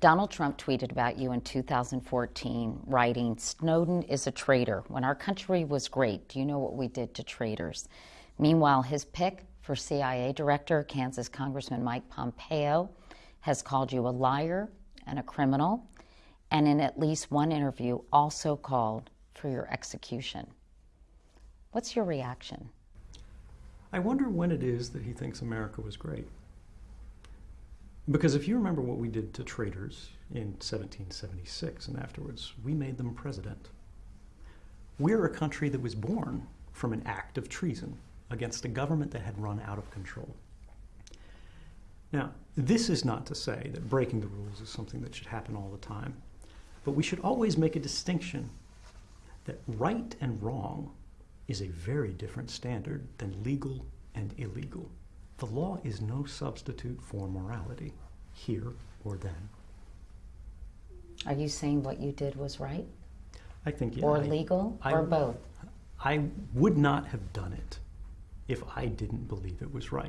Donald Trump tweeted about you in 2014, writing, Snowden is a traitor. When our country was great, do you know what we did to traitors? Meanwhile, his pick for CIA director, Kansas Congressman Mike Pompeo, has called you a liar and a criminal, and in at least one interview also called for your execution. What's your reaction? I wonder when it is that he thinks America was great. Because if you remember what we did to traitors in 1776 and afterwards, we made them president. We're a country that was born from an act of treason against a government that had run out of control. Now, this is not to say that breaking the rules is something that should happen all the time, but we should always make a distinction that right and wrong is a very different standard than legal and illegal. The law is no substitute for morality, here or then. Are you saying what you did was right? I think yeah, or I, legal I, or both? I would not have done it if I didn't believe it was right.